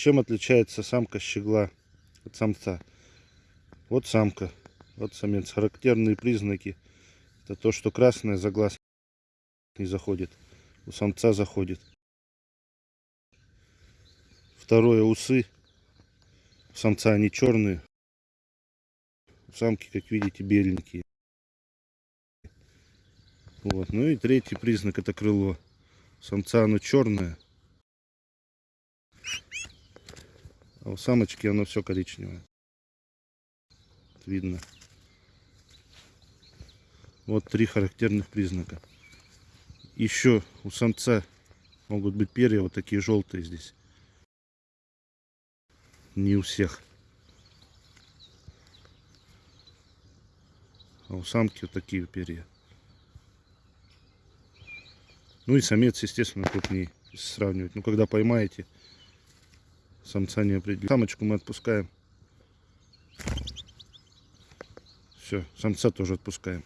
Чем отличается самка щегла от самца? Вот самка, вот самец. Характерные признаки. Это то, что красное за глаз не заходит. У самца заходит. Второе, усы. У самца они черные. У самки, как видите, беленькие. Вот. Ну и третий признак это крыло. У самца оно черное. У самочки оно все коричневое. Видно. Вот три характерных признака. Еще у самца могут быть перья вот такие желтые здесь. Не у всех. А у самки вот такие перья. Ну и самец, естественно, крупнее, если сравнивать. Ну, когда поймаете, самца не определить. Самочку мы отпускаем. Все, самца тоже отпускаем.